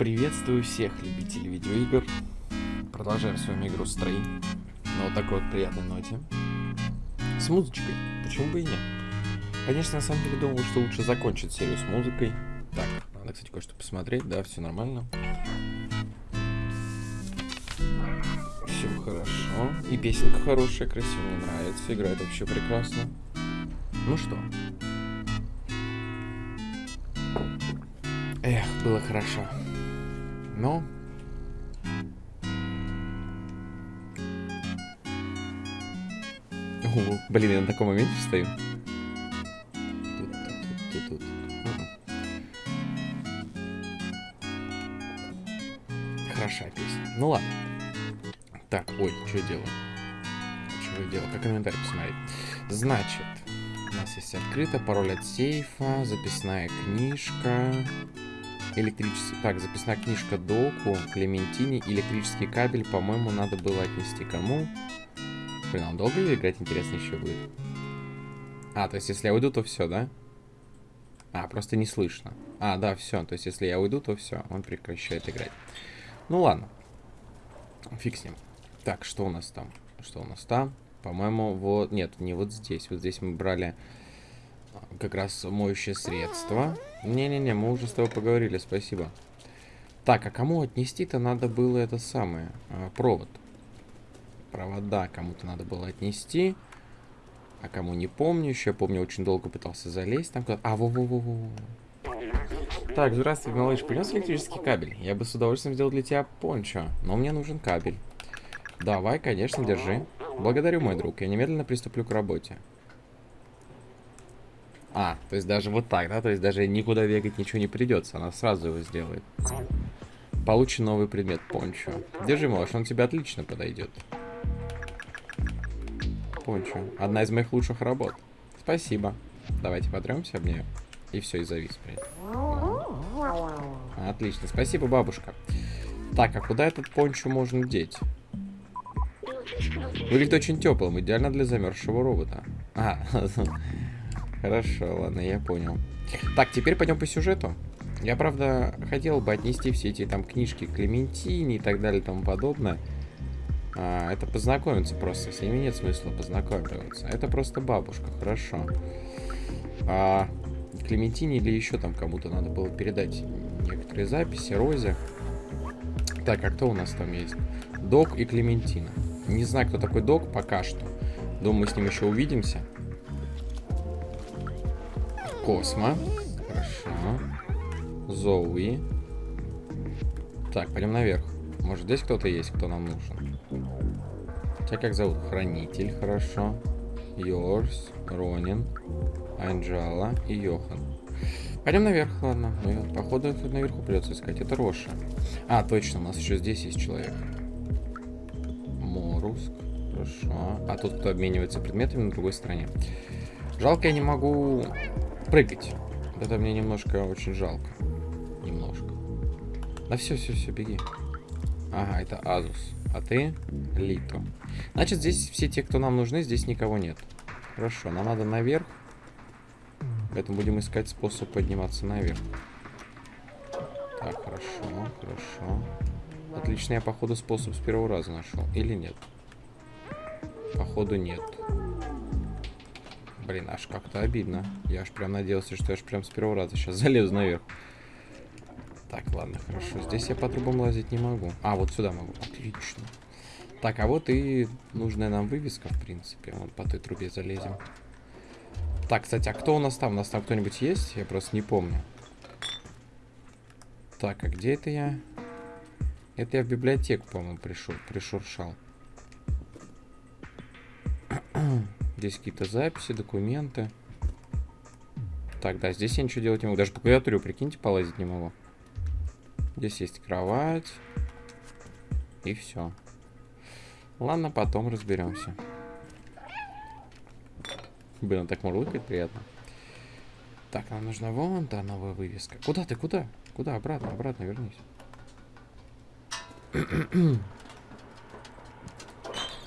Приветствую всех любителей видеоигр. Продолжаем с вами игру Стрей. На вот такой вот приятной ноте. С музычкой. Почему бы и нет? Конечно, на самом деле думал, что лучше закончить серию с музыкой. Так, надо, кстати, кое-что посмотреть. Да, все нормально. Все хорошо. И песенка хорошая, красивая, мне нравится. Играет вообще прекрасно. Ну что, Эх, было хорошо. Но... О, блин, я на таком моменте стою. Тут, тут, тут, тут, тут. Песня. Ну ладно. Так, ой, что я делаю? Что я делаю? Как комментарий посмотреть? Значит, у нас есть открыто, пароль от сейфа, записная книжка, электрический... Так, записная книжка доку, Клементине, электрический кабель, по-моему, надо было отнести кому? Блин, он долго ли играть, интересно, еще будет? А, то есть, если я уйду, то все, да? А, просто не слышно. А, да, все. То есть, если я уйду, то все, он прекращает играть. Ну ладно. Фиг с ним. Так, что у нас там? Что у нас там? По-моему, вот... Нет, не вот здесь. Вот здесь мы брали а, как раз моющее средство. Не-не-не, мы уже с тобой поговорили, спасибо. Так, а кому отнести-то надо было это самое? А, провод. Провода кому-то надо было отнести. А кому не помню еще. Я помню, очень долго пытался залезть там куда-то. А, во-во-во-во. Так, здравствуй, малыш. Принес электрический кабель? Я бы с удовольствием сделал для тебя пончо, но мне нужен кабель. Давай, конечно, держи. Благодарю, мой друг. Я немедленно приступлю к работе. А, то есть даже вот так, да? То есть даже никуда бегать ничего не придется. Она сразу его сделает. Получи новый предмет, пончо. Держи, малыш, он тебе отлично подойдет. Пончо. Одна из моих лучших работ. Спасибо. Давайте потремся об нее. И все, и завис, блин. Отлично. Спасибо, бабушка. Так, а куда этот пончо можно деть? Выглядит очень теплым, идеально для замерзшего робота. А, хорошо, ладно, я понял. Так, теперь пойдем по сюжету. Я, правда, хотел бы отнести все эти там книжки Клементине и так далее и тому подобное. А, это познакомиться просто, с ними нет смысла познакомиться. Это просто бабушка, хорошо. А, Клементине или еще там кому-то надо было передать некоторые записи, Розе. Так, а кто у нас там есть? Док и Клементина. Не знаю, кто такой Док пока что. Думаю, с ним еще увидимся. Космо. Хорошо. Зоуи. Так, пойдем наверх. Может, здесь кто-то есть, кто нам нужен? Тебя как зовут? Хранитель, хорошо. Йорс, Ронин, Анджала и Йохан. Пойдем наверх, ладно. Ну, походу, тут наверху придется искать. Это Роша. А, точно, у нас еще здесь есть человек. Моруск. Хорошо. А тут кто обменивается предметами на другой стороне. Жалко, я не могу прыгать. Это мне немножко очень жалко. Немножко. Да все, все, все, беги. Ага, это Азус. А ты Лито. Значит, здесь все те, кто нам нужны, здесь никого нет. Хорошо, нам надо наверх. Поэтому будем искать способ подниматься наверх. Так, хорошо, хорошо. Отлично, я, походу, способ с первого раза нашел. Или нет? Походу, нет. Блин, аж как-то обидно. Я аж прям надеялся, что я аж прям с первого раза сейчас залезу наверх. Так, ладно, хорошо. Здесь я по трубам лазить не могу. А, вот сюда могу. Отлично. Так, а вот и нужная нам вывеска, в принципе. Вот по той трубе залезем. Так, кстати, а кто у нас там? У нас там кто-нибудь есть? Я просто не помню. Так, а где это я? Это я в библиотеку, по-моему, пришел, пришуршал. Здесь какие-то записи, документы. Так, да, здесь я ничего делать не могу. Даже по клавиатуре, прикиньте, полазить не могу. Здесь есть кровать. И все. Ладно, потом разберемся. Блин, так мурлыкает приятно. Так, нам нужна вон та новая вывеска. Куда ты, куда? Куда? Обратно, обратно вернись.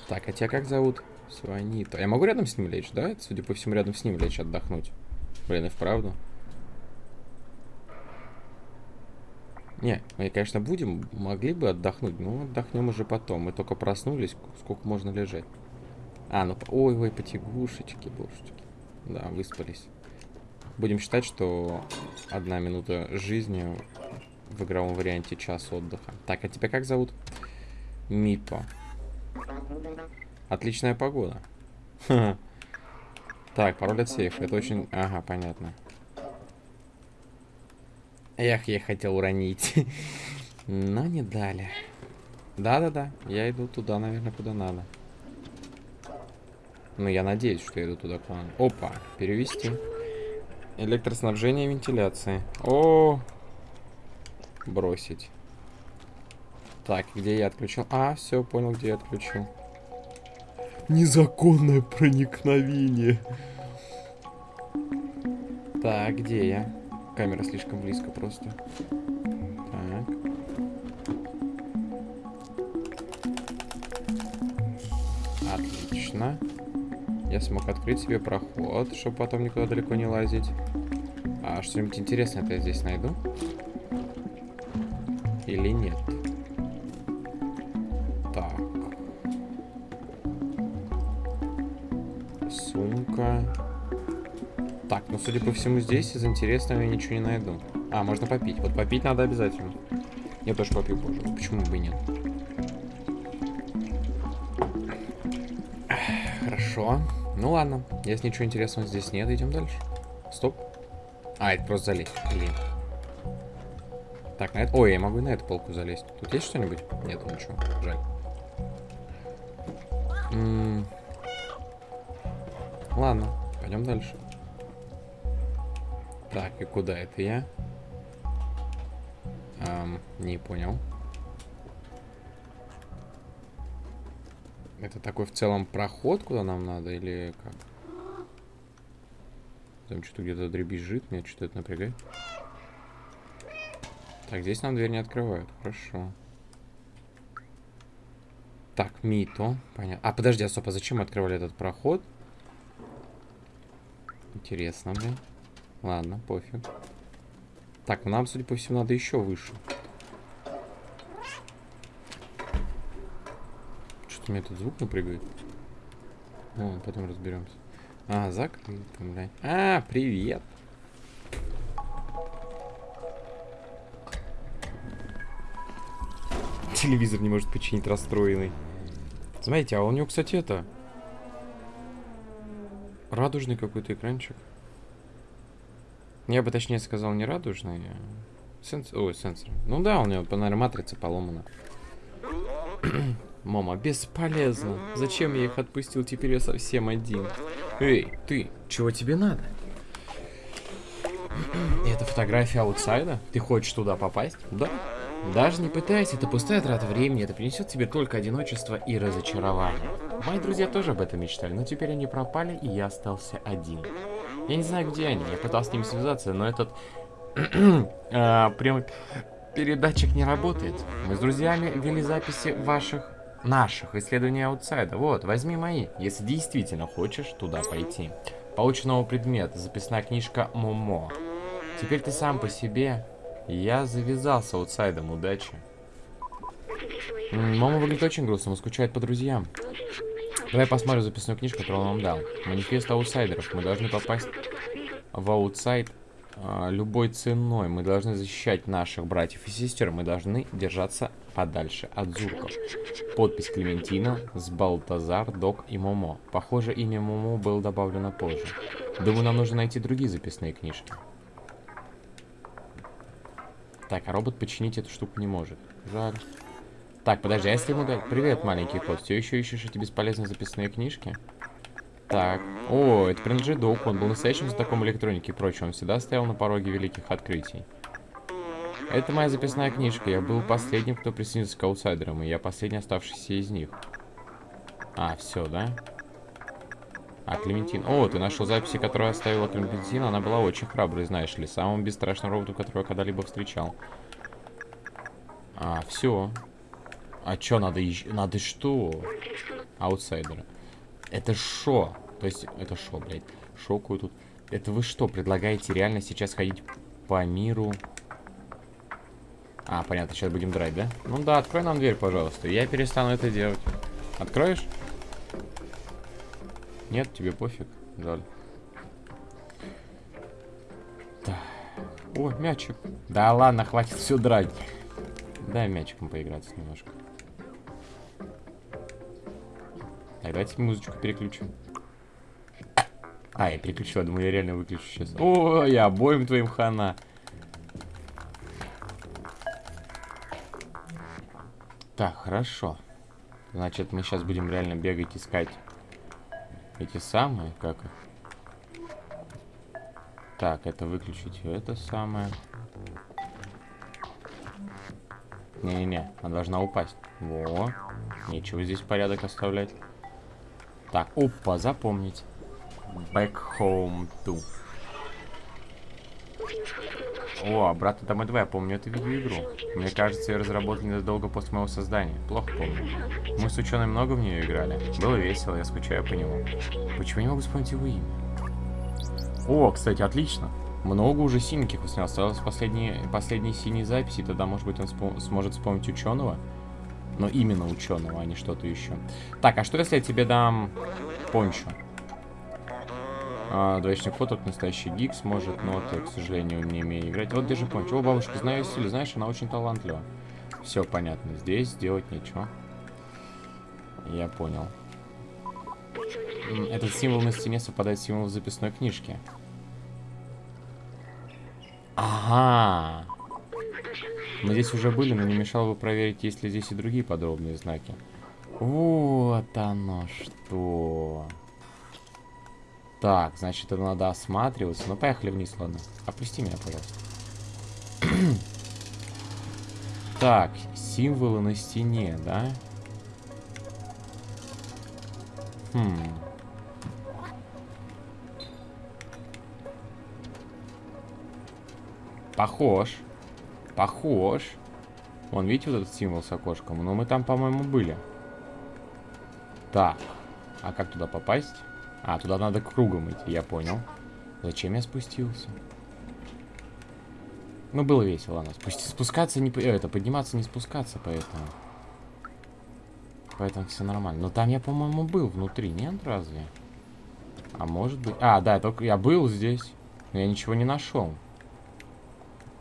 так, а тебя как зовут? Сванита. Я могу рядом с ним лечь, да? Судя по всему, рядом с ним лечь отдохнуть. Блин, и вправду. Не, мы, конечно, будем, могли бы отдохнуть, но отдохнем уже потом. Мы только проснулись, сколько можно лежать. А, ну, ой-ой, потягушечки, божечки. Да, выспались. Будем считать, что одна минута жизни в игровом варианте час отдыха. Так, а тебя как зовут? Мипо. Отличная погода. Так, пароль от сейфа. Это очень... Ага, понятно. Эх, я хотел уронить. Но не дали. Да-да-да, я иду туда, наверное, куда надо. Ну, я надеюсь, что я иду туда, куда надо. Опа, перевести. Электроснабжение и вентиляции. О, бросить. Так, где я отключил? А, все, понял, где я отключил. Незаконное проникновение. Так, где я? Камера слишком близко просто. Так. Отлично. Я смог открыть себе проход, чтобы потом никуда далеко не лазить. А что-нибудь интересное я здесь найду? Или нет? Но, судя по всему, здесь из интересного я ничего не найду. А, можно попить. Вот попить надо обязательно. Я тоже попью позже. Почему бы и нет? Хорошо. Ну ладно. Если ничего интересного здесь нет, идем дальше. Стоп. А, это просто залезть. Блин. Так, на это... Ой, я могу на эту полку залезть. Тут есть что-нибудь? Нет, ничего. Жаль. -м дальше. Так, и куда это я? Эм, не понял. Это такой в целом проход, куда нам надо, или как? Там что-то где-то дребезжит, меня что-то это напрягает. Так, здесь нам дверь не открывают. Хорошо. Так, Мито. Понятно. А, подожди, а стоп, а зачем мы открывали этот проход? Интересно, блин. Ладно, пофиг. Так, ну нам, судя по всему, надо еще выше. Что-то у меня тут звук напрягает. Ну, потом разберемся. А, закрыто, блядь. А, привет. Телевизор не может починить расстроенный. Смотрите, а у него, кстати, это... Радужный какой-то экранчик. Я бы точнее сказал не радужный, а сенсор. Ой, сенсор. Ну да, у него, наверное, матрица поломана. Мама, бесполезно. Зачем я их отпустил? Теперь я совсем один. Эй, ты, чего тебе надо? Это фотография аутсайда? Ты хочешь туда попасть? Да. Даже не пытайся, это пустая трата времени, это принесет тебе только одиночество и разочарование. Мои друзья тоже об этом мечтали, но теперь они пропали, и я остался один. Я не знаю, где они. Я пытался с ними связаться, но этот... а, прям передатчик не работает. Мы с друзьями вели записи ваших... Наших исследований outside а. Вот, возьми мои, если действительно хочешь туда пойти. Получен новый предмет. Записная книжка Момо. Теперь ты сам по себе. Я завязал с outside ом. Удачи. Момо выглядит очень грустно. Он скучает по друзьям. Давай посмотрим записную книжку, которую он нам дал. Манифест аутсайдеров. Мы должны попасть в outside а, любой ценой. Мы должны защищать наших братьев и сестер. Мы должны держаться подальше от зурков. Подпись Клементина, Збалтазар, Док и Момо. Похоже, имя Момо было добавлено позже. Думаю, нам нужно найти другие записные книжки. Так, а робот починить эту штуку не может. Жаль. Так, подожди, а если ему дать... Привет, маленький кот. Все еще ищешь эти бесполезные записные книжки? Так. О, это принадлежит Доуку. Он был настоящим знатоком электроники и прочего. Он всегда стоял на пороге великих открытий. Это моя записная книжка. Я был последним, кто присоединился к аутсайдерам, и я последний оставшийся из них. А, все, да? А, Клементин. О, ты нашел записи, которые оставила Клементин. Она была очень храброй, знаешь ли. Самым бесстрашным роботом, которого я когда-либо встречал. А, все. А чё, надо еще... Надо что? Аутсайдеры. Это шо? То есть, это шо, блядь? Шокую тут. Это вы что, предлагаете реально сейчас ходить по миру А, понятно, сейчас будем драть, да? Ну да, открой нам дверь, пожалуйста. Я перестану это делать. Откроешь? Нет, тебе пофиг. Жаль. Да. О, мячик. Да ладно, хватит все драть. Дай мячиком поиграться немножко. Так, давайте музычку переключим. А, я переключил, я думаю, я реально выключу сейчас. О, я обоим твоим хана. Так, хорошо. Значит, мы сейчас будем реально бегать, искать эти самые, как их. Так, это выключить, это самое. Не-не-не, она должна упасть. Во, нечего здесь порядок оставлять. Так, опа, запомнить. Back home to. О, обратно домой 2, я помню эту видеоигру. Мне кажется, ее разработали незадолго после моего создания. Плохо помню. Мы с ученым много в нее играли. Было весело, я скучаю по нему. Почему не могу вспомнить его имя? О, кстати, отлично. Много уже синеньких у снял. Осталось последние, последние синие записи. Тогда, может быть, он спо сможет вспомнить ученого. Но именно ученого, а не что-то еще. Так, а что если я тебе дам пончо? А, двоечный фото, настоящий гик сможет, но ты, к сожалению, не умею играть. Вот держи пончо. О, бабушка, знаю стиль, знаешь, она очень талантлива. Все понятно. Здесь сделать нечего. Я понял. Этот символ на стене совпадает с символом записной книжке. Ага. Мы здесь уже были, но не мешало бы проверить, есть ли здесь и другие подробные знаки. Вот оно что. Так, значит, это надо осматриваться. Ну, поехали вниз, ладно. Опусти меня, пожалуйста. так, символы на стене, да? Хм. Похож. Похож. Вон, видите вот этот символ с окошком? Но мы там, по-моему, были. Так. А как туда попасть? А, туда надо кругом идти, я понял. Зачем я спустился? Ну, было весело, ладно. Спусти, спускаться не... Э, это, подниматься не спускаться, поэтому... Поэтому все нормально. Но там я, по-моему, был внутри, нет, разве? А может быть... А, да, только я был здесь. Но я ничего не нашел.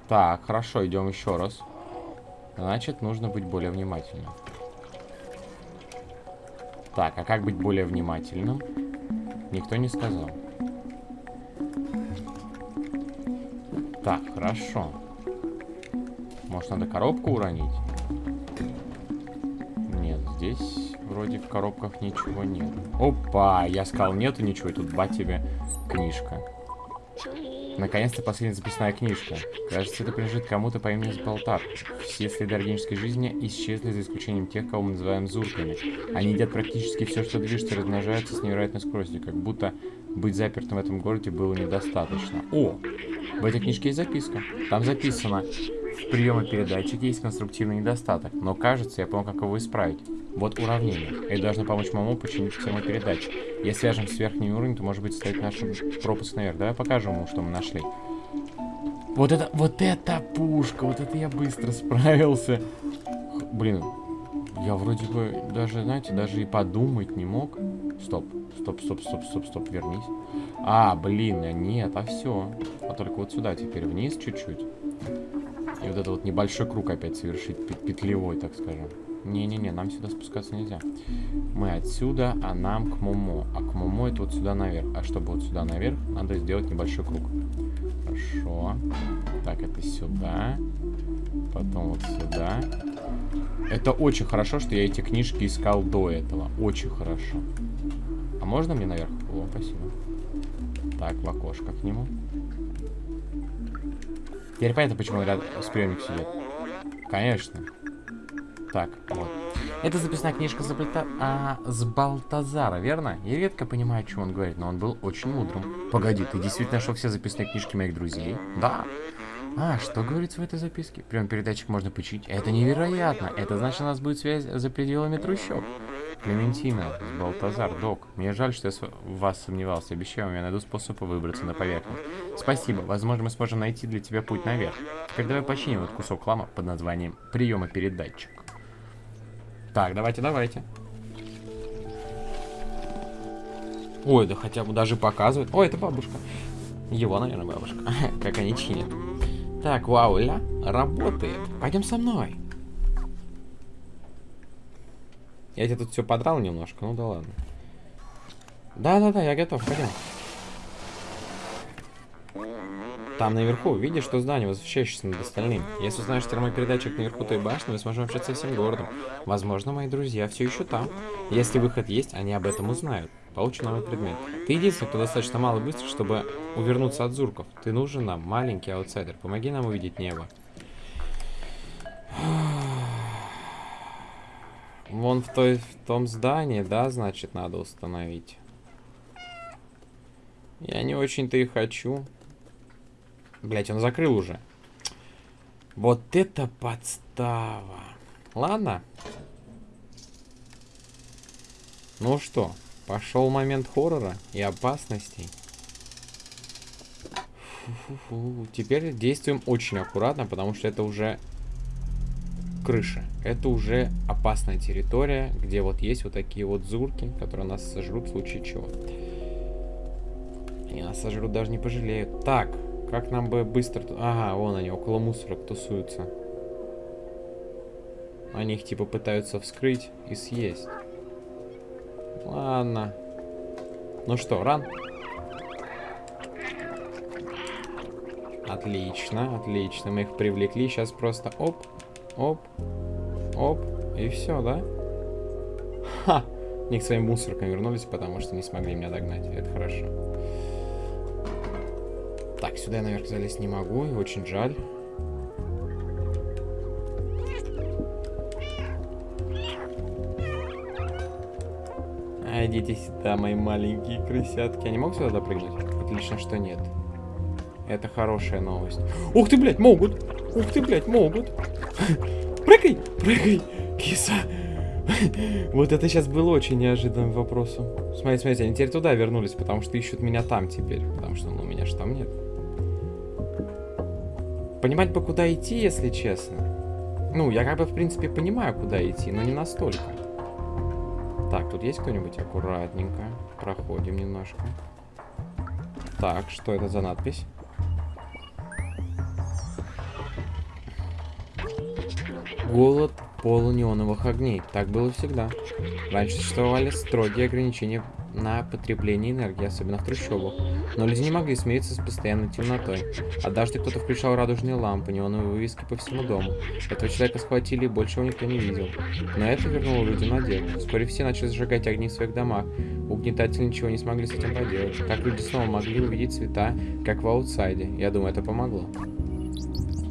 Так, хорошо, идем еще раз. Значит, нужно быть более внимательным. Так, а как быть более внимательным? Никто не сказал. Так, хорошо. Может, надо коробку уронить? Нет, здесь вроде в коробках ничего нет. Опа, я сказал нету ничего, и тут ба тебе книжка. Наконец-то последняя записная книжка. Кажется, это принадлежит кому-то по имени Сбалтар. Все следы органической жизни исчезли за исключением тех, кого мы называем зурками. Они едят практически все, что движется, размножаются с невероятной скоростью, как будто быть запертым в этом городе было недостаточно. О! В этой книжке есть записка. Там записано. В приемопередатчике есть конструктивный недостаток, но кажется, я понял, как его исправить. Вот уравнение. Это должно помочь маму починить термопередатчик. Если свяжем с верхним уровнем, то может быть стоит наш пропуск наверх. Давай покажем ему, что мы нашли. Вот это, вот это пушка, вот это я быстро справился. Блин, я вроде бы даже, знаете, даже и подумать не мог. Стоп, стоп, стоп, стоп, стоп, стоп, вернись. А, блин, а нет, а все. А только вот сюда теперь вниз чуть-чуть. И вот это вот небольшой круг опять совершить, петлевой, так скажем. Не-не-не, нам сюда спускаться нельзя. Мы отсюда, а нам к Момо. А к Момо это вот сюда наверх. А чтобы вот сюда наверх, надо сделать небольшой круг. Хорошо. Так, это сюда. Потом вот сюда. Это очень хорошо, что я эти книжки искал до этого. Очень хорошо. А можно мне наверх? О, спасибо. Так, в окошко к нему. Теперь понятно, почему рядом с приемник сидит. Конечно. Так, вот. Это записная книжка с, Бальта... а, с Балтазара, верно? Я редко понимаю, о чем он говорит, но он был очень мудрым. Погоди, ты действительно нашел все записные книжки моих друзей? Да. А, что говорится в этой записке? Прям передатчик можно починить. Это невероятно. Это значит, у нас будет связь за пределами трущоб. Клементина, Балтазар, Док. Мне жаль, что я в вас сомневался. Обещаю я найду способ выбраться на поверхность. Спасибо. Возможно, мы сможем найти для тебя путь наверх. Теперь давай починим этот кусок хлама под названием приема передатчик. Так, давайте, давайте. Ой, да хотя бы даже показывают. Ой, это бабушка. Его, наверное, бабушка. как они чинят. Так, вау, ля, работает. Пойдем со мной. Я тебе тут все подрал немножко, ну да ладно. Да-да-да, я готов, пойдем. Там наверху, видишь, что здание, возвращающееся над остальным. Если узнаешь термопередатчик наверху той башни, мы сможем общаться всем городом. Возможно, мои друзья все еще там. Если выход есть, они об этом узнают. Получу новый предмет. Ты единственный, кто достаточно мало быстро, чтобы увернуться от зурков. Ты нужен нам, маленький аутсайдер. Помоги нам увидеть небо. Вон в, той, в том здании, да, значит, надо установить. Я не очень-то и хочу. Блять, он закрыл уже. Вот это подстава. Ладно. Ну что, пошел момент хоррора и опасностей. Фу -фу -фу. Теперь действуем очень аккуратно, потому что это уже крыша. Это уже опасная территория, где вот есть вот такие вот зурки, которые нас сожрут в случае чего. И нас сожрут даже не пожалеют. Так, как нам бы быстро... Ага, вон они, около мусорок тусуются. Они их типа пытаются вскрыть и съесть. Ладно. Ну что, ран? Отлично, отлично. Мы их привлекли. Сейчас просто оп, Оп. Оп. И все, да? Ха! Они к своим мусоркам вернулись, потому что не смогли меня догнать. Это хорошо. Сюда я наверх залезть не могу, и очень жаль. Идите сюда, мои маленькие крысятки. Они могут сюда допрыгнуть? Отлично, что нет. Это хорошая новость. Ух ты, блядь, могут! Ух ты, блядь, могут! Прыгай! Прыгай! Киса! Вот это сейчас было очень неожиданным вопросом. Смотрите, смотрите, они теперь туда вернулись, потому что ищут меня там теперь. Потому что, ну, меня же там нет. Понимать бы, куда идти, если честно. Ну, я как бы, в принципе, понимаю, куда идти, но не настолько. Так, тут есть кто-нибудь? Аккуратненько. Проходим немножко. Так, что это за надпись? Голод полунеоновых огней. Так было всегда. Раньше существовали строгие ограничения на потребление энергии, особенно в трущобах. Но люди не могли смириться с постоянной темнотой. Однажды кто-то включал радужные лампы, неоновые вывески по всему дому. Этого человека схватили, и больше его никто не видел. Но это вернуло людям надежду. Вскоре все начали зажигать огни в своих домах. Угнетатели ничего не смогли с этим поделать. Так люди снова могли увидеть цвета, как в аутсайде. Я думаю, это помогло.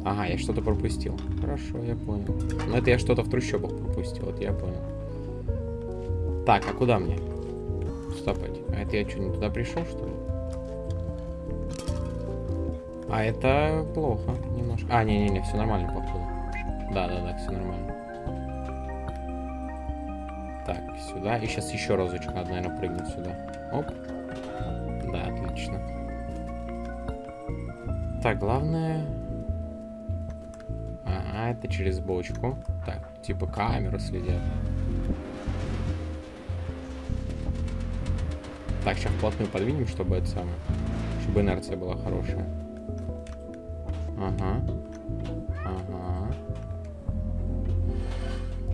Ага, я что-то пропустил. Хорошо, я понял. Но это я что-то в трущобах пропустил, вот я понял. Так, а куда мне? Стопать. А это я что, не туда пришел, что ли? А это плохо немножко. А, не-не-не, все нормально, походу. Да-да-да, все нормально. Так, сюда. И сейчас еще разочек надо, наверное, прыгнуть сюда. Оп. Да, отлично. Так, главное а, это через бочку. Так, типа камеру следят. Так, сейчас вплотную подвинем, чтобы это самое. Чтобы инерция была хорошая. Ага. Ага.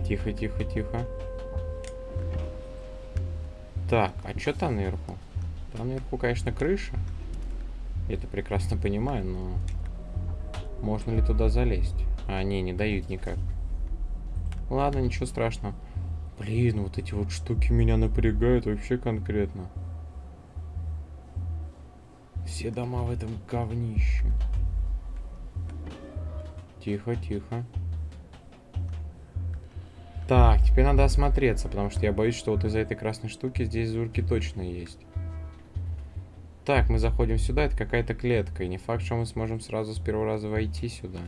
Тихо, тихо, тихо. Так, а что там наверху? Там наверху, конечно, крыша. Я это прекрасно понимаю, но... Можно ли туда залезть? А, не, не дают никак. Ладно, ничего страшного. Блин, вот эти вот штуки меня напрягают вообще конкретно. Все дома в этом говнище. Тихо, тихо. Так, теперь надо осмотреться, потому что я боюсь, что вот из-за этой красной штуки здесь зурки точно есть. Так, мы заходим сюда, это какая-то клетка. И не факт, что мы сможем сразу с первого раза войти сюда.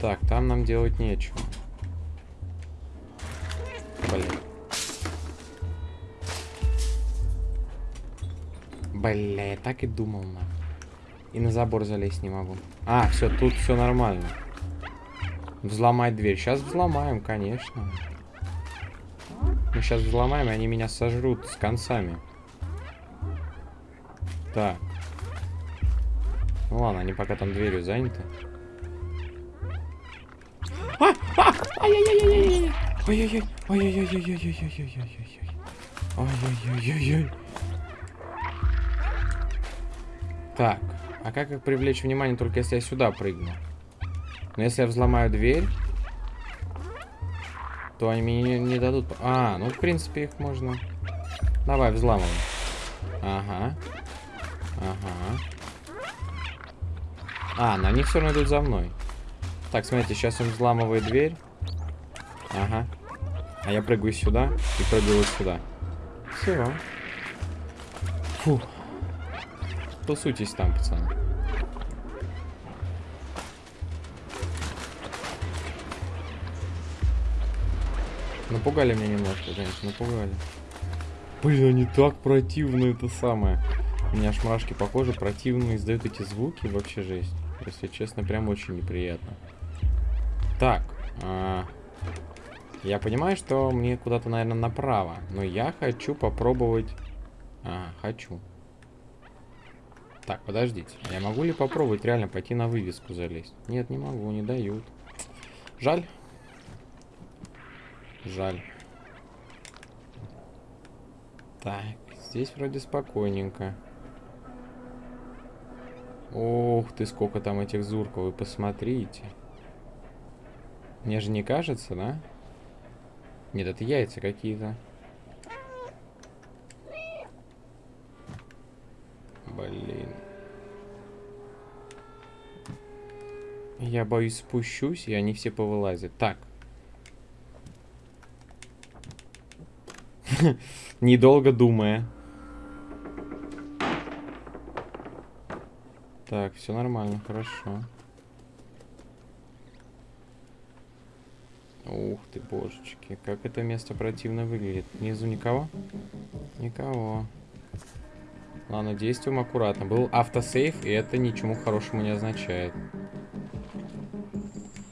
Так, там нам делать нечего. Бля, я так и думал, нахуй. И на забор залезть не могу. А, все, тут все нормально. Взломать дверь. Сейчас взломаем, конечно. Мы сейчас взломаем, и они меня сожрут с концами. Так. Ну ладно, они пока там дверью заняты. А! Так, а как их привлечь внимание, только если я сюда прыгну? Но если я взломаю дверь, то они мне не, дадут... А, ну, в принципе, их можно... Давай, взламывай. Ага. Ага. А, но они все равно идут за мной. Так, смотрите, сейчас он взламывает дверь. Ага. А я прыгаю сюда и прыгаю вот сюда. Все. Фу. Тусуйтесь там, пацаны. Напугали меня немножко, конечно, напугали. Блин, они так противны, это самое. У меня аж мурашки по коже противные издают эти звуки, вообще жесть. Если честно, прям очень неприятно. Так, а, я понимаю, что мне куда-то, наверное, направо, но я хочу попробовать... А, хочу. Так, подождите. Я могу ли попробовать реально пойти на вывеску залезть? Нет, не могу, не дают. Жаль. Жаль. Так, здесь вроде спокойненько. Ух ты, сколько там этих зурков, вы посмотрите. Мне же не кажется, да? Нет, это яйца какие-то. Блин. Я боюсь спущусь, и они все повылазят. Так. Недолго думая. Так, все нормально, хорошо. Ух ты, божечки, как это место противно выглядит. Внизу никого? Никого. Ладно, действуем аккуратно. Был автосейв, и это ничему хорошему не означает.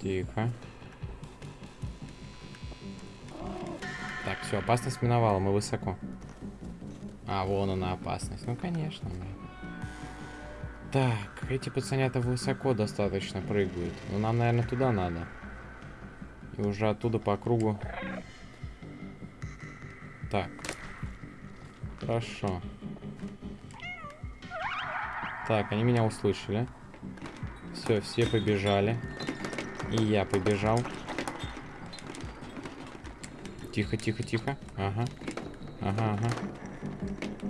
Тихо. Так, все, опасность миновала, мы высоко. А, вон она опасность. Ну, конечно. Так, эти пацанята высоко достаточно прыгают. Ну, нам, наверное, туда надо. И уже оттуда по кругу. Так. Хорошо. Так, они меня услышали. Все, все побежали. И я побежал. Тихо, тихо, тихо. Ага. Ага, ага.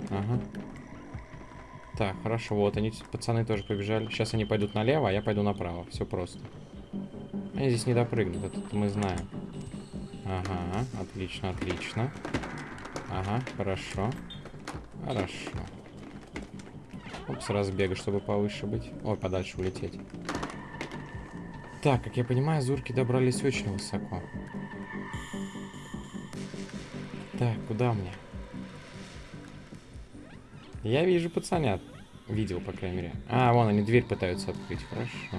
Ага. Так, хорошо. Вот они, пацаны, тоже побежали. Сейчас они пойдут налево, а я пойду направо. Все просто. Они здесь не допрыгнут, это мы знаем. Ага, отлично, отлично. Ага, хорошо. Хорошо. Упс, разбега, чтобы повыше быть. Ой, подальше улететь. Так, как я понимаю, зурки добрались очень высоко. Так, куда мне? Я вижу пацанят. Видел, по крайней мере. А, вон они дверь пытаются открыть. Хорошо.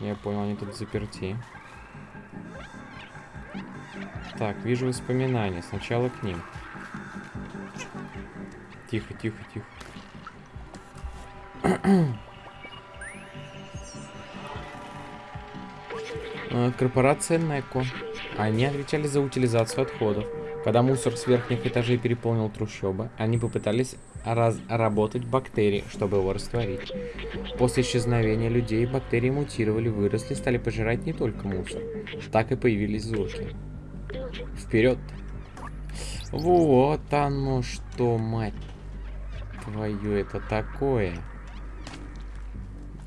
Я понял, они тут заперти. Так, вижу воспоминания. Сначала к ним. Тихо, тихо, тихо. Э, корпорация Неко. Они отвечали за утилизацию отходов. Когда мусор с верхних этажей переполнил трущобы, они попытались разработать бактерии, чтобы его растворить. После исчезновения людей бактерии мутировали, выросли, стали пожирать не только мусор. Так и появились зурки. Вперед! Вот оно что, мать твою, это такое.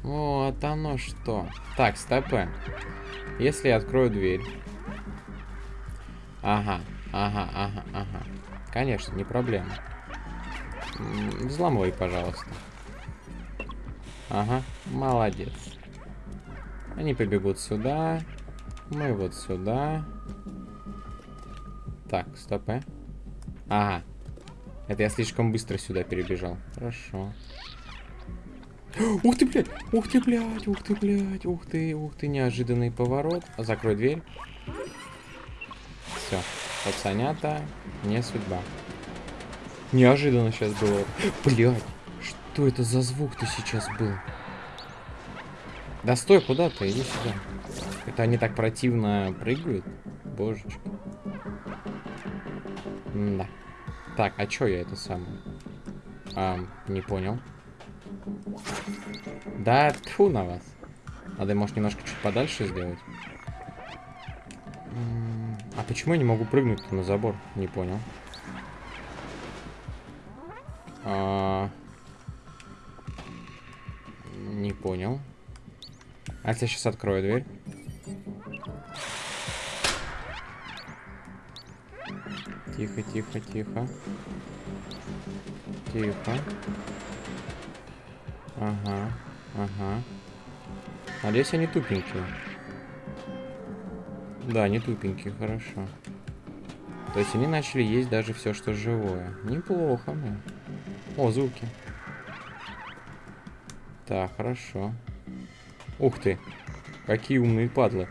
Вот оно что. Так, стопы. Если я открою дверь. Ага, ага, ага, ага. Конечно, не проблема. Взламывай, пожалуйста. Ага, молодец. Они побегут сюда. Мы вот сюда. Так, стоп, э. Ага. Это я слишком быстро сюда перебежал. Хорошо. Ух ты, блядь! Ух ты, блядь! Ух ты, блядь! Ух ты, ух ты, неожиданный поворот. Закрой дверь. Все. Пацанята, не судьба. Неожиданно сейчас было. Блядь! Что это за звук-то сейчас был? Да стой, куда ты? Иди сюда. Это они так противно прыгают? Божечки. да. Так, а чё я это самое? А, не понял. Да, тьфу на вас. Надо, может, немножко чуть подальше сделать. А почему я не могу прыгнуть на забор? Не понял. А, Не понял. А я сейчас открою дверь? Тихо, тихо, тихо. Тихо. Ага, ага. Надеюсь, они тупенькие. Да, не тупенькие, хорошо. То есть они начали есть даже все, что живое. Неплохо, мне. О, звуки. Так, хорошо. Ух ты. Какие умные падлы.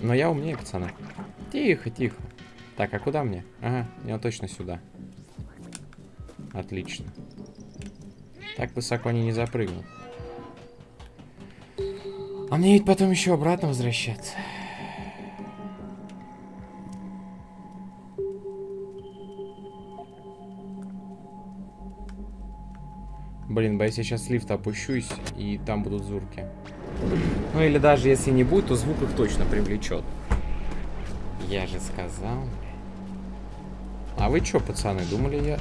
Но я умнее, пацаны. Тихо, тихо. Так, а куда мне? Ага, я точно сюда. Отлично. Так высоко они не запрыгнут. А мне ведь потом еще обратно возвращаться. Блин, боюсь, я сейчас с лифта опущусь, и там будут зурки. Ну или даже если не будет, то звук их точно привлечет. Я же сказал. А вы чё, пацаны, думали я...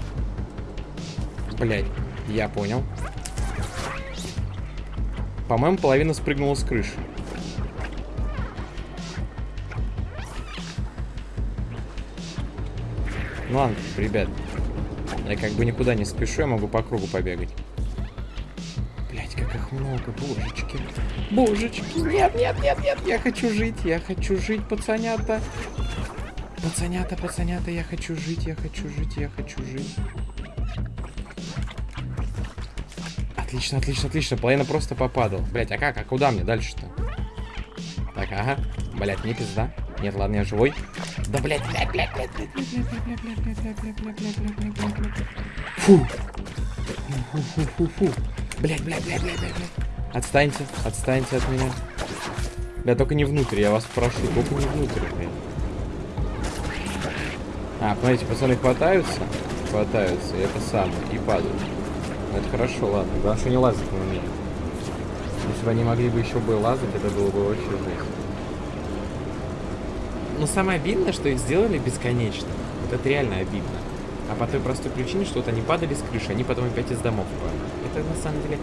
Блять, я понял. По-моему, половина спрыгнула с крыши. Ну ладно, ребят. Я как бы никуда не спешу, я могу по кругу побегать. Блять, как их много, божечки. Божечки, нет, нет, нет, нет, я хочу жить, я хочу жить, пацанята. Пацанята, пацанята, я хочу жить, я хочу жить, я хочу жить. Отлично, отлично, отлично. Половина просто попадал. Блять, а как? А куда мне дальше-то? Так, ага. Блять, не пизда. Нет, ладно, я живой. Да, блять, блять, блять, блять, блять, блять, блять, блять, блять, блять, блять, блять, блять, блять, блять, блять, блять. Фу. Блять, блять, блять, блять, блять, блять. Отстаньте, отстаньте от меня. Да, только не внутрь, я вас прошу, только не внутрь, блядь. А, смотрите, пацаны хватаются, хватаются, и это самое, и падают. Это хорошо, ладно. Главное, что не лазать на меня. Если бы они могли бы еще бы лазать, это было бы вообще жесть. Но самое обидное, что их сделали бесконечно. Вот это реально обидно. А по той простой причине, что вот они падали с крыши, они потом опять из домов падали. Это на самом деле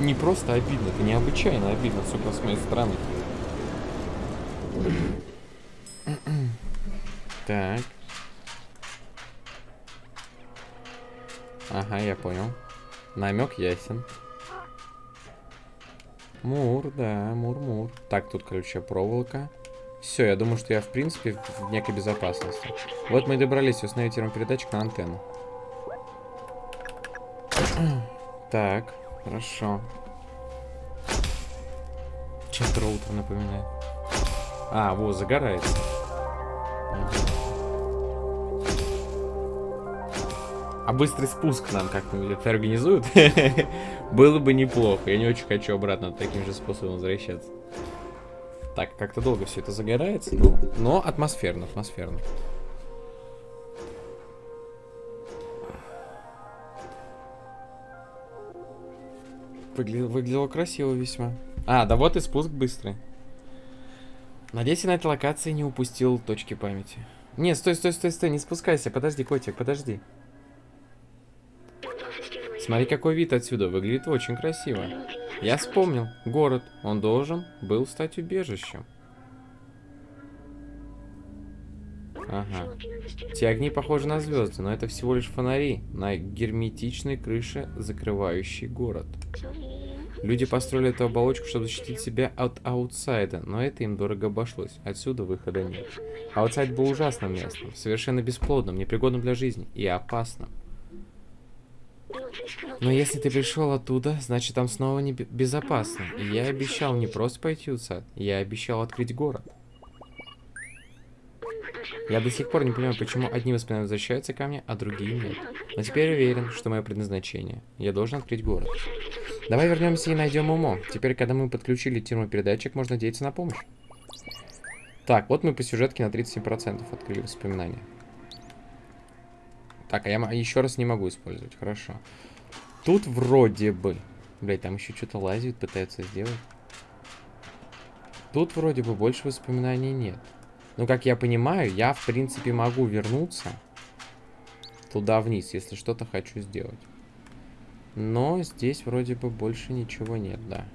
не просто обидно, это необычайно обидно, сука, с моей стороны. Так. Ага, я понял. Намек ясен. Мур, да, мур-мур. Так, тут, короче, проволока. Все, я думаю, что я, в принципе, в некой безопасности. Вот мы и добрались установить термопередатчик на антенну. Так, хорошо. Чем-то роутер напоминает. А, вот, загорается. А быстрый спуск нам как-нибудь это организуют? Было бы неплохо. Я не очень хочу обратно таким же способом возвращаться. Так, как-то долго все это загорается, но, но атмосферно, атмосферно. Выглядело, выглядело красиво весьма. А, да вот и спуск быстрый. Надеюсь, я на этой локации не упустил точки памяти. Не, стой, стой, стой, стой, не спускайся. Подожди, котик, подожди. Смотри, какой вид отсюда. Выглядит очень красиво. Я вспомнил. Город. Он должен был стать убежищем. Ага. Те огни похожи на звезды, но это всего лишь фонари на герметичной крыше, закрывающей город. Люди построили эту оболочку, чтобы защитить себя от аутсайда, но это им дорого обошлось. Отсюда выхода нет. Аутсайд был ужасным местом, совершенно бесплодным, непригодным для жизни и опасным. Но если ты пришел оттуда, значит там снова не безопасно. И я обещал не просто пойти в я обещал открыть город. Я до сих пор не понимаю, почему одни воспоминания возвращаются ко мне, а другие нет. Но теперь уверен, что мое предназначение. Я должен открыть город. Давай вернемся и найдем Умо. Теперь, когда мы подключили термопередатчик, можно надеяться на помощь. Так, вот мы по сюжетке на 37% открыли воспоминания. Так, а я еще раз не могу использовать. Хорошо. Тут вроде бы... Блять, там еще что-то лазит, пытается сделать. Тут вроде бы больше воспоминаний нет. Ну, как я понимаю, я, в принципе, могу вернуться туда вниз, если что-то хочу сделать. Но здесь вроде бы больше ничего нет, да.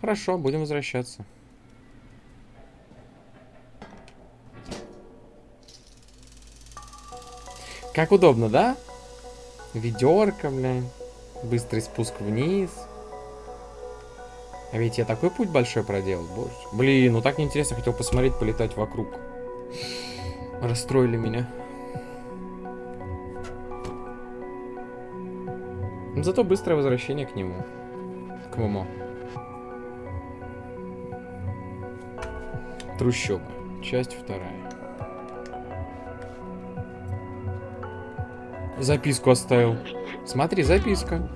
Хорошо, будем возвращаться. Как удобно, да? Ведерко, блин. Быстрый спуск вниз. А ведь я такой путь большой проделал, боже. Блин, ну так неинтересно, хотел посмотреть, полетать вокруг. Расстроили меня. Зато быстрое возвращение к нему. К Момо. Трущобы. Часть вторая. Записку оставил. Смотри, записка.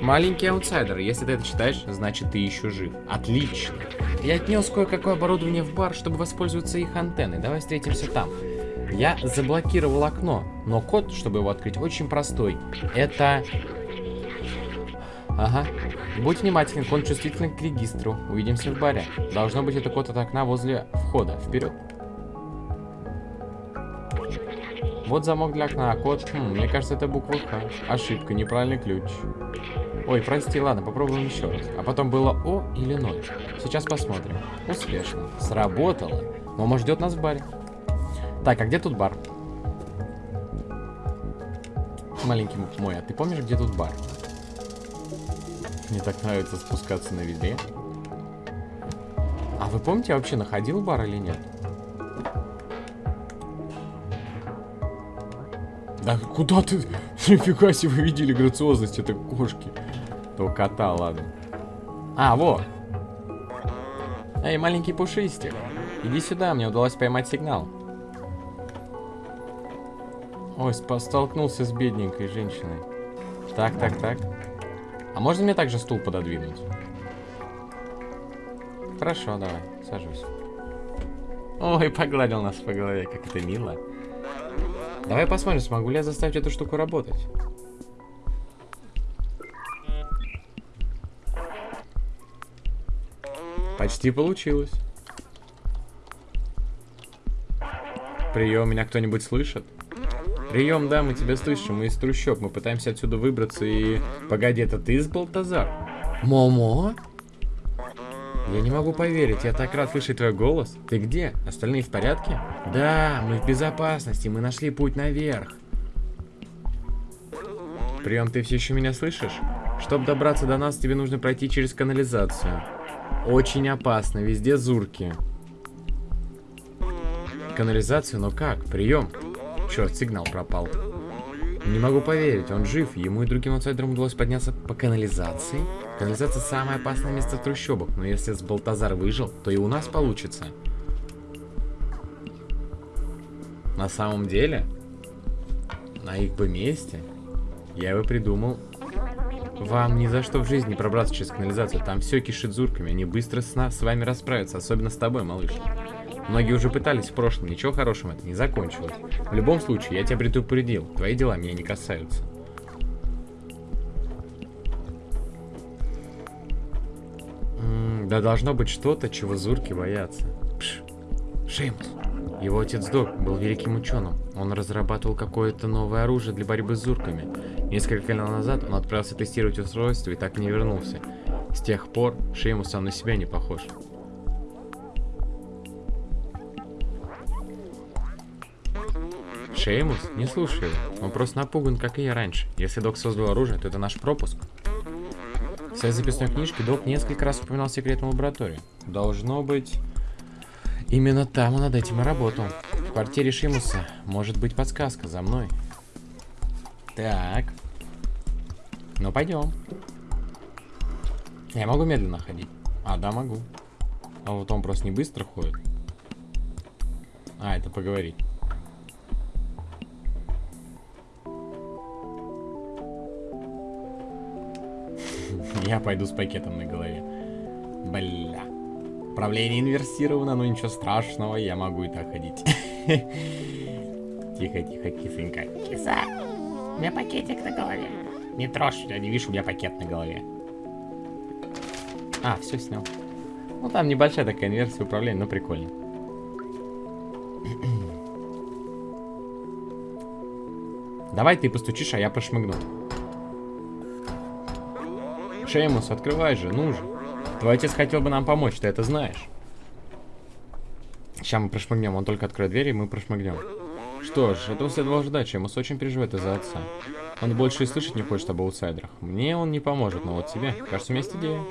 Маленький аутсайдер, если ты это читаешь, значит ты еще жив. Отлично. Я отнес кое-какое оборудование в бар, чтобы воспользоваться их антенной. Давай встретимся там. Я заблокировал окно, но код, чтобы его открыть, очень простой. Это... Ага. Будь внимателен, код чувствителен к регистру. Увидимся в баре. Должно быть это код от окна возле входа. Вперед. Вот замок для окна, а код... Хм, мне кажется, это буква Х. Ошибка, неправильный ключ. Ой, прости, ладно, попробуем еще раз. А потом было О или 0. Сейчас посмотрим. Успешно. Сработало. Мама ждет нас в баре. Так, а где тут бар? Маленький мой, а ты помнишь, где тут бар? Мне так нравится спускаться на ведре. А вы помните, я вообще находил бар или нет? Да куда ты? Нифига себе вы видели грациозность этой кошки. Этого кота, ладно. А, вот. Эй, маленький пушистик. Иди сюда, мне удалось поймать сигнал. Ой, столкнулся с бедненькой женщиной. Так, так, так. А можно мне также стул пододвинуть? Хорошо, давай, сажусь. Ой, погладил нас по голове, как это мило. Давай посмотрим, смогу ли я заставить эту штуку работать. Почти получилось. Прием, меня кто-нибудь слышит? Прием, да, мы тебя слышим, мы из трущоб, мы пытаемся отсюда выбраться и... Погоди, это ты, Збалтазар? Момо? Я не могу поверить, я так рад слышать твой голос. Ты где? Остальные в порядке? Да, мы в безопасности, мы нашли путь наверх. Прием, ты все еще меня слышишь? Чтобы добраться до нас, тебе нужно пройти через канализацию. Очень опасно, везде зурки. Канализацию, но как? Прием. Черт, сигнал пропал. Не могу поверить, он жив. Ему и другим аутсайдерам удалось подняться по канализации. Канализация самое опасное место в трущобах, но если с Балтазар выжил, то и у нас получится. На самом деле, на их бы месте, я бы придумал вам ни за что в жизни пробраться через канализацию. Там все кишит зурками. Они быстро с, нас, с вами расправятся. Особенно с тобой, малыш. Многие уже пытались в прошлом. Ничего хорошего это не закончилось. В любом случае, я тебя предупредил. Твои дела меня не касаются. Да должно быть что-то, чего зурки боятся. Пш. Шеймус. Его отец Док был великим ученым. Он разрабатывал какое-то новое оружие для борьбы с зурками. Несколько лет назад он отправился тестировать устройство и так не вернулся. С тех пор Шеймус сам на себя не похож. Шеймус? Не слушай его. Он просто напуган, как и я раньше. Если док создал оружие, то это наш пропуск. Своей записной книжке док несколько раз упоминал секретную лабораторию. Должно быть... Именно там он над этим и работал. В квартире Шимуса может быть подсказка за мной. Так. Ну, пойдем. Я могу медленно ходить. А, да, могу. А вот он просто не быстро ходит. А, это поговорить. Я пойду с пакетом на голове. Бля. Управление инверсировано, но ничего страшного, я могу и так ходить. Тихо, тихо, кисонька. Киса, у меня пакетик на голове. Не трожь, я не вижу, у меня пакет на голове. А, все снял. Ну, там небольшая такая инверсия управления, но прикольно. Давай ты постучишь, а я пошмыгну. Шеймус, открывай же, ну же. Твой отец хотел бы нам помочь, ты это знаешь. Сейчас мы прошмыгнем, он только откроет дверь, и мы прошмыгнем. Что ж, этого следовало ждать, Шеймус очень переживает из-за отца. Он больше и слышать не хочет об аутсайдерах. Мне он не поможет, но вот тебе, кажется, у меня есть идея.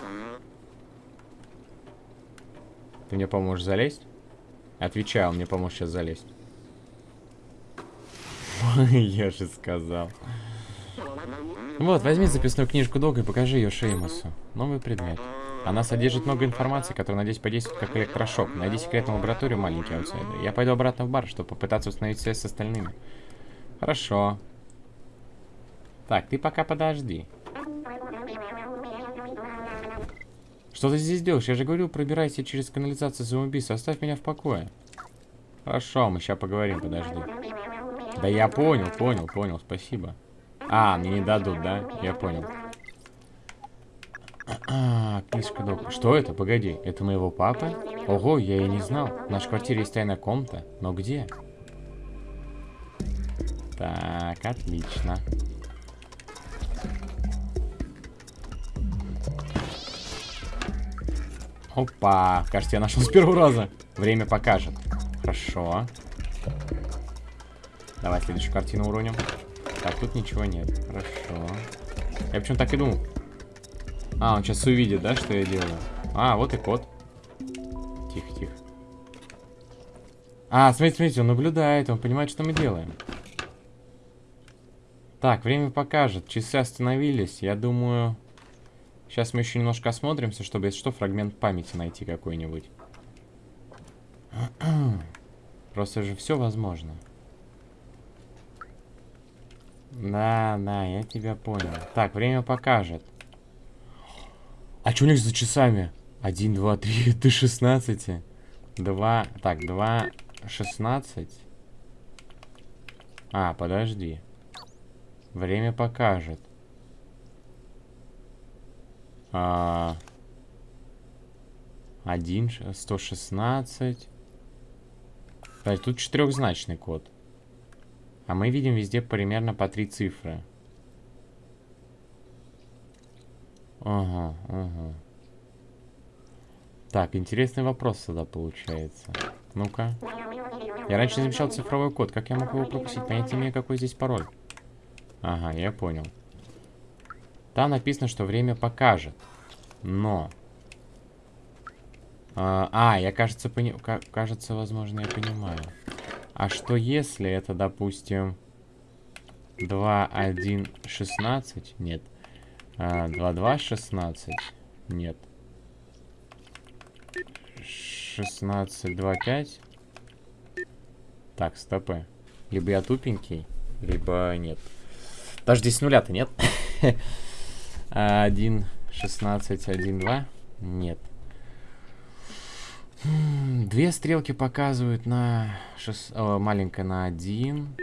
Ты мне поможешь залезть? Отвечаю, он мне поможет сейчас залезть. Я же сказал. Вот, возьми записную книжку Дога и покажи ее Шеймусу. Новый предмет. Она содержит много информации, которая, надеюсь, подействует как электрошок. Найди секретную лабораторию, маленький аутсайдер. Я пойду обратно в бар, чтобы попытаться установить связь с остальными. Хорошо. Так, ты пока подожди. Что ты здесь делаешь? Я же говорил, пробирайся через канализацию самоубийства. Оставь меня в покое. Хорошо, мы сейчас поговорим, подожди. Да я понял, понял, понял, спасибо. А, мне не дадут, да? Я понял. А, книжка док. Что это? Погоди, это моего папы? Ого, я и не знал. В нашей квартире есть тайная комната. Но где? Так, отлично. Опа, кажется, я нашел с первого раза. Время покажет. Хорошо. Давай следующую картину уроним. Так, тут ничего нет. Хорошо. Я почему так и думал. А, он сейчас увидит, да, что я делаю? А, вот и кот. Тихо, тихо. А, смотрите, смотрите, он наблюдает, он понимает, что мы делаем. Так, время покажет. Часы остановились. Я думаю... Сейчас мы еще немножко осмотримся, чтобы, если что, фрагмент памяти найти какой-нибудь. Просто же все возможно. Да, да, я тебя понял. Так, время покажет. А что у них за часами? Один, два, три, до 16. Два, так, два, шестнадцать. А, подожди. Время покажет. А, один, сто шестнадцать. Тут четырехзначный код. А мы видим везде примерно по три цифры. Ага, ага. Так, интересный вопрос тогда получается. Ну-ка. Я раньше замечал цифровой код. Как я мог его пропустить? Понятия имею, какой здесь пароль. Ага, я понял. Там написано, что время покажет. Но... А, а я, кажется, пони... кажется, возможно, я понимаю. А что если это, допустим, 2, 1, 16? Нет. А, 2, 2, 16? Нет. 16, 2, 5? Так, стопы. Либо я тупенький, либо нет. Даже здесь нуля-то нет. 1, 16, 1, 2? Нет. Две стрелки показывают на... Шест... О, маленькая на 1.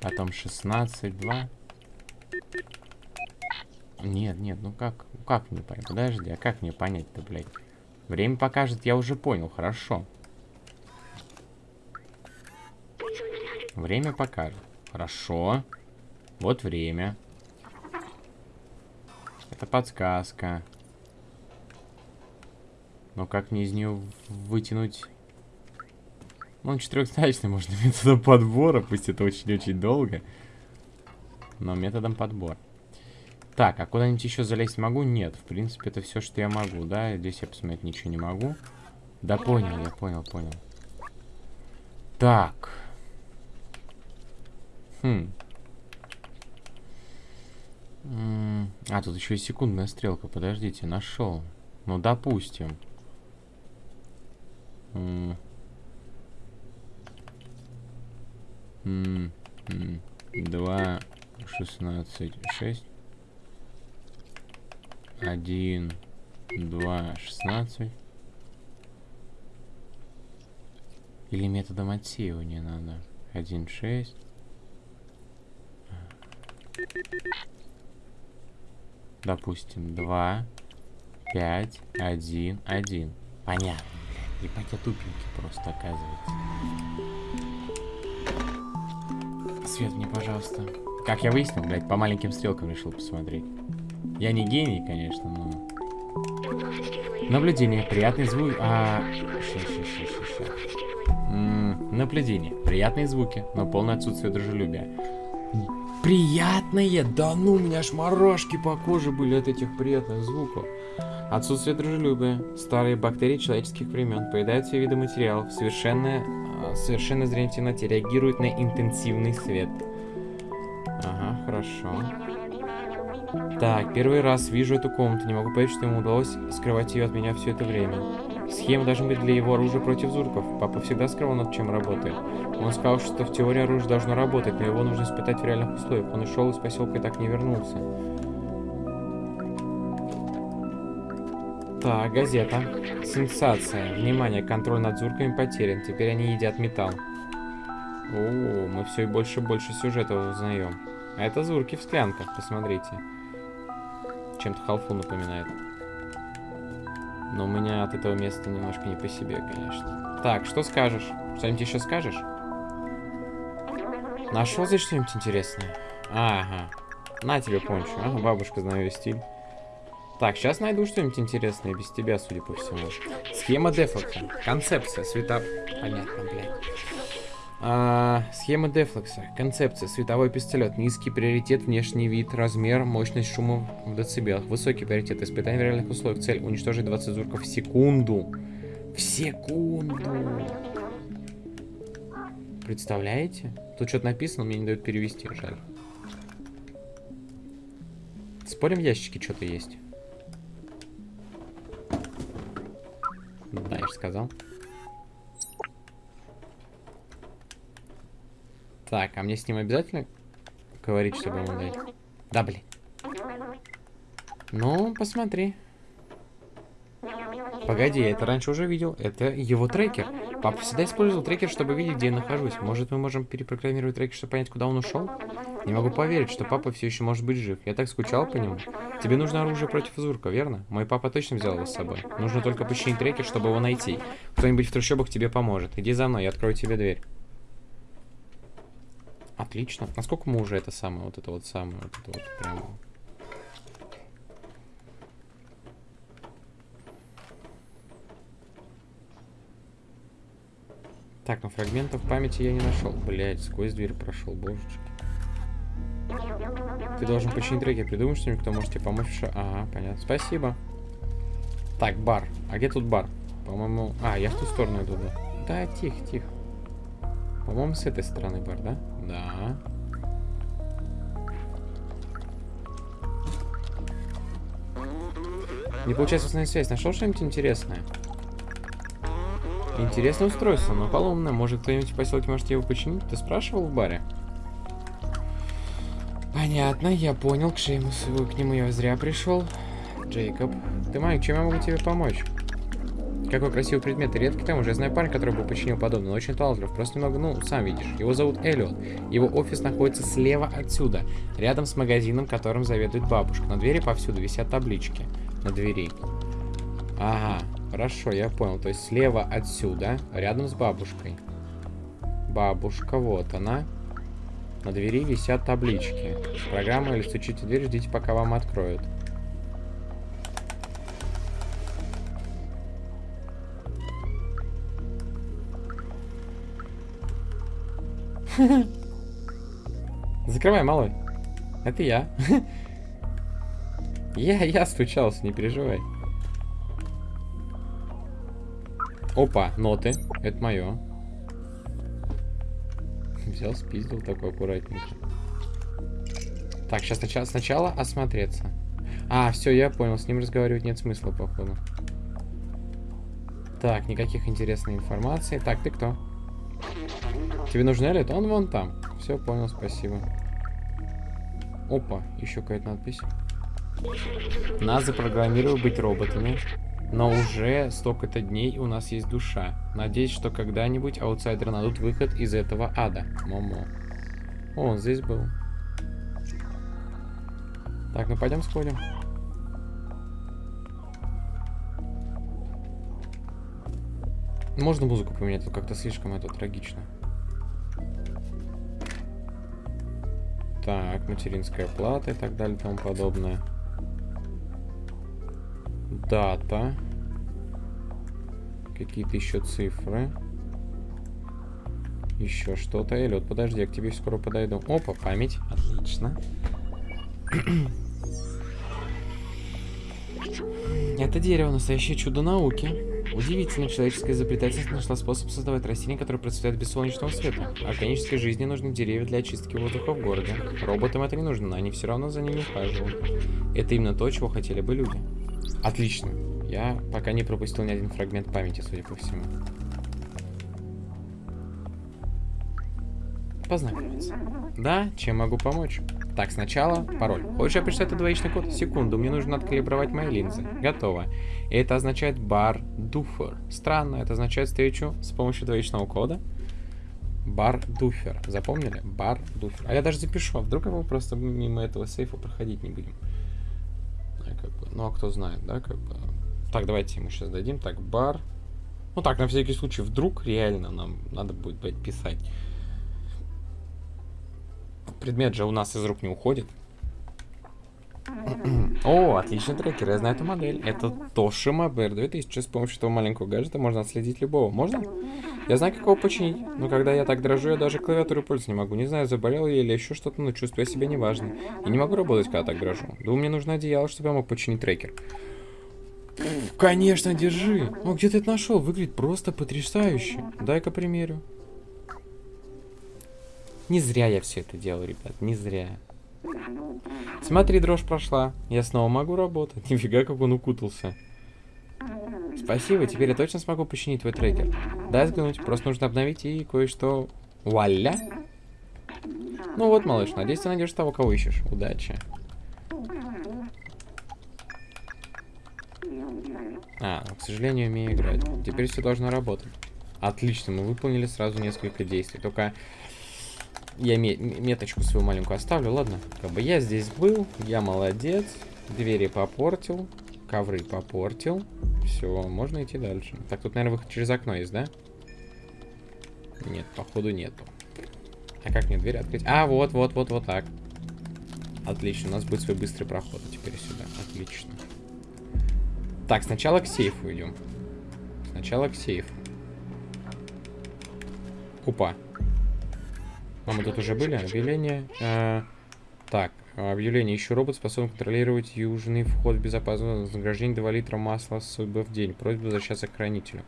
Потом 16, 2. Нет, нет, ну как? Как мне понять? Подожди, а как мне понять-то, блядь? Время покажет, я уже понял, хорошо. Время покажет. Хорошо. Вот время. Это подсказка. Но как мне из нее вытянуть Ну, четырехзначный можно методом подбора, пусть это очень-очень долго. Но методом подбора. Так, а куда-нибудь еще залезть могу? Нет, в принципе, это все, что я могу, да? Здесь я посмотреть ничего не могу. Да понял, я понял, понял. Так. Хм. А, тут еще и секундная стрелка. Подождите, нашел. Ну, допустим. Два, шестнадцать, шесть. Один, два, шестнадцать. Или методом отсеивания надо. Один, шесть. Допустим, два, пять, один, один. Понятно, блядь. Ебать, я тупенький просто, оказывается. Свет мне, пожалуйста. Как я выяснил, блядь, по маленьким стрелкам решил посмотреть. Я не гений, конечно, но... Наблюдение. Приятный звук. А... Ща, ща, ща. М -м, наблюдение. Приятные звуки, но полное отсутствие дружелюбия. Приятные? Да ну, у меня аж морожки по коже были от этих приятных звуков. Отсутствие дружелюбия. Старые бактерии человеческих времен поедают все виды материалов. Совершенное, совершенно зрение в темноте реагирует на интенсивный свет. Ага, хорошо. Так, первый раз вижу эту комнату. Не могу поверить, что ему удалось скрывать ее от меня все это время. Схема должна быть для его оружия против зурков. Папа всегда скрывал, над чем работает. Он сказал, что в теории оружие должно работать, но его нужно испытать в реальных условиях. Он ушел из поселка и так не вернулся. Так, газета. Сенсация. Внимание, контроль над зурками потерян. Теперь они едят металл. О, мы все и больше и больше сюжета узнаем. А это зурки в склянках, посмотрите. Чем-то халфу напоминает. Но у меня от этого места немножко не по себе, конечно. Так, что скажешь? Что-нибудь еще скажешь? Нашел здесь что-нибудь интересное? Ага. На тебе пончо. Ага, бабушка, знаю стиль. Так, сейчас найду что-нибудь интересное без тебя, судя по всему. Схема дефлекса. Концепция. Света... Понятно, блядь. А, схема дефлекса. Концепция. Световой пистолет. Низкий приоритет, внешний вид, размер, мощность шума в децибелах. Высокий приоритет. Испытание в реальных условиях. Цель. Уничтожить 20 зурков в секунду. В секунду. Представляете? Тут что-то написано, мне не дают перевести, жаль. Спорим, в ящике что-то есть? Да, я же сказал. Так, а мне с ним обязательно говорить, чтобы ему дать? Да, блин. Ну, посмотри. Погоди, я это раньше уже видел. Это его трекер. Папа всегда использовал трекер, чтобы видеть, где я нахожусь. Может, мы можем перепрограммировать трекер, чтобы понять, куда он ушел? Не могу поверить, что папа все еще может быть жив. Я так скучал по нему. Тебе нужно оружие против Зурка, верно? Мой папа точно взял его с собой. Нужно только починить трекер, чтобы его найти. Кто-нибудь в трущобах тебе поможет. Иди за мной, я открою тебе дверь. Отлично. Насколько мы уже это самое, вот это вот самое, вот это вот прямо... Так, ну фрагментов памяти я не нашел. Блять, сквозь дверь прошел, божечки. Ты должен починить треки. Придумай что-нибудь, кто может тебе помочь. Ага, понятно. Спасибо. Так, бар. А где тут бар? По-моему... А, я в ту сторону иду, да? Да, тихо, тихо. По-моему, с этой стороны бар, да? Да. Не получается установить связь. Нашел что-нибудь интересное? Интересное устройство, но поломное. Может, кто-нибудь поселке может его починить? Ты спрашивал в баре? Понятно, я понял. К, Шеймусу, к нему я зря пришел. Джейкоб. Ты, Майк, чем я могу тебе помочь? Какой красивый предмет. И редкий там уже. Я знаю парня, который бы починил подобное. Он очень талантлив. Просто немного, ну, сам видишь. Его зовут Эллиот. Его офис находится слева отсюда. Рядом с магазином, которым заведует бабушка. На двери повсюду висят таблички. На двери. Ага. Хорошо, я понял. То есть слева отсюда, рядом с бабушкой. Бабушка, вот она. На двери висят таблички. Программа или стучите в дверь, ждите, пока вам откроют. Закрывай, малой. Это я. Я, я стучался, не переживай. Опа, ноты. Это мое. Взял, спиздил такой аккуратненько. Так, сейчас сначала, сначала осмотреться. А, все, я понял, с ним разговаривать нет смысла, походу. Так, никаких интересной информации. Так, ты кто? Тебе нужен Эллиот? Он вон там. Все, понял, спасибо. Опа, еще какая-то надпись. Нас запрограммировали быть роботами, но уже столько-то дней у нас есть душа. Надеюсь, что когда-нибудь аутсайдеры найдут выход из этого ада. Момо. О, он здесь был. Так, ну пойдем сходим. Можно музыку поменять, тут как-то слишком это трагично. Так, материнская плата и так далее и тому подобное. Дата. Какие-то еще цифры. Еще что-то. Эллиот, подожди, я к тебе скоро подойду. Опа, память. Отлично. Это дерево настоящее чудо науки. Удивительно, человеческая изобретательность нашла способ создавать растения, которые процветают без солнечного света. Органической жизни нужны деревья для очистки воздуха в городе. Роботам это не нужно, но они все равно за ними ухаживают. Это именно то, чего хотели бы люди. Отлично. Я пока не пропустил ни один фрагмент памяти, судя по всему. Познакомиться. Да, чем могу помочь? Так, сначала пароль. Хочешь, я прочитаю двоичный код? Секунду, мне нужно откалибровать мои линзы. Готово. И это означает бар дуфер. Странно, это означает встречу с помощью двоичного кода. Бар дуфер. Запомнили? Бар дуфер. А я даже запишу, а вдруг мы просто мимо этого сейфа проходить не будем. Как бы, ну, а кто знает, да, как бы. Так, давайте ему сейчас дадим. Так, бар. Ну так, на всякий случай, вдруг реально нам надо будет, писать. Предмет же у нас из рук не уходит. О, отличный трекер, я знаю эту модель. Это Toshiba BR2000. С помощью этого маленького гаджета можно отследить любого. Можно? Я знаю, как его починить. Но когда я так дрожу, я даже клавиатуру пользоваться не могу. Не знаю, заболел я или еще что-то, но чувствую себя неважно. И не могу работать, когда так дрожу. Думаю, мне нужно одеяло, чтобы я мог починить трекер. Конечно, держи. О, где ты это нашел? Выглядит просто потрясающе. Дай-ка примерю. Не зря я все это делал, ребят, не зря. Смотри, дрожь прошла. Я снова могу работать. Нифига, как он укутался. Спасибо, теперь я точно смогу починить твой трекер. Дай взглянуть, просто нужно обновить и кое-что... Вуаля! Ну вот, малыш, надеюсь, ты найдешь того, кого ищешь. Удачи. А, к сожалению, умею играть. Теперь все должно работать. Отлично, мы выполнили сразу несколько действий. Только я меточку свою маленькую оставлю, ладно? Как бы я здесь был, я молодец. Двери попортил, ковры попортил. Все, можно идти дальше. Так, тут, наверное, выход через окно есть, да? Нет, походу нету. А как мне дверь открыть? А, вот, вот, вот, вот так. Отлично, у нас будет свой быстрый проход теперь сюда. Отлично. Так, сначала к сейфу идем. Сначала к сейфу. Опа. А мы тут уже были? Объявление. А, так, объявление. Еще робот способен контролировать южный вход в безопасность. Вознаграждение 2 литра масла с в день. Просьба возвращаться к хранителю.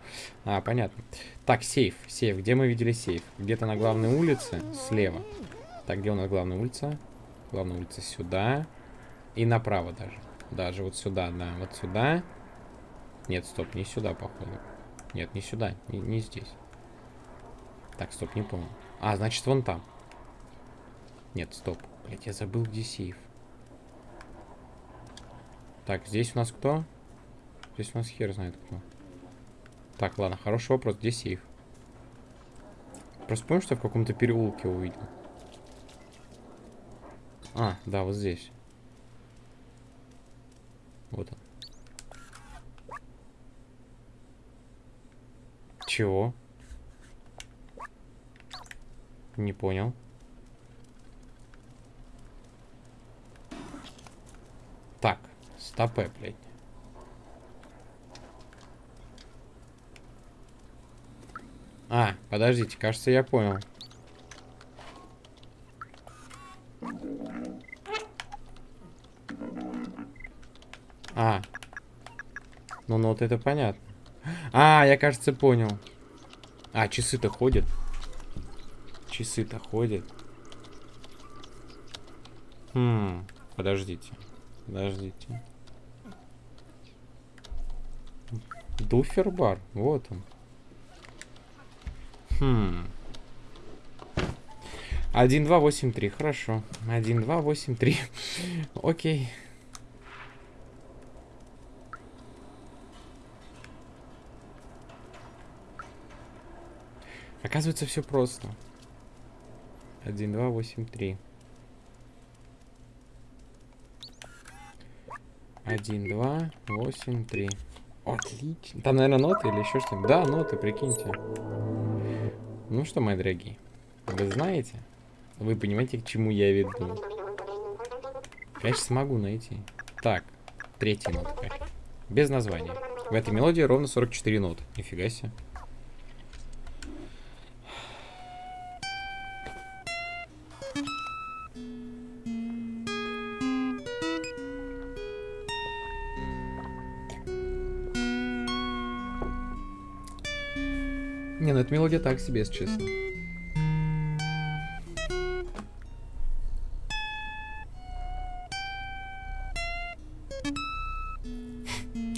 А, понятно. Так, сейф. Сейф. Где мы видели сейф? Где-то на главной улице. Слева. Так, где у нас главная улица? Главная улица сюда. И направо даже. Даже вот сюда, да. Вот сюда. Нет, стоп, не сюда, походу. Нет, не сюда, не, не здесь. Так, стоп, не помню. А, значит, вон там. Нет, стоп. Блять, я забыл, где сейф. Так, здесь у нас кто? Здесь у нас хер знает кто. Так, ладно, хороший вопрос. Где сейф? Просто помню, что в каком-то переулке увидел. А, да, вот здесь. Вот он. Чего? Не понял. стопе, блядь. А, подождите, кажется, я понял. А. Ну, ну вот это понятно. А, я, кажется, понял. А, часы-то ходят. Часы-то ходят. Хм, подождите. Подождите. Дуфербар, вот он. Хм. 1, 2, 8, 3, хорошо. 1, 2, 8, 3. Окей. Оказывается, все просто. 1, 2, 8, 3. 1, 2, 8, 3. Отлично. Там, наверное, ноты или еще что-нибудь. Да, ноты, прикиньте. Ну что, мои дорогие, вы знаете, вы понимаете, к чему я веду. Я сейчас смогу найти. Так, третья нотка. Без названия. В этой мелодии ровно 44 ноты. Нифига себе. Мелодия так себе, если честно.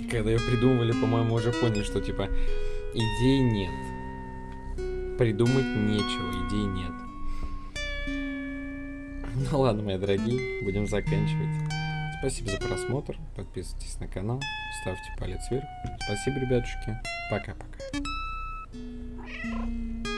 Когда ее придумывали, по-моему, уже поняли, что типа идей нет. Придумать нечего, идей нет. Ну ладно, мои дорогие, будем заканчивать. Спасибо за просмотр, подписывайтесь на канал, ставьте палец вверх. Спасибо, ребятушки. Пока-пока.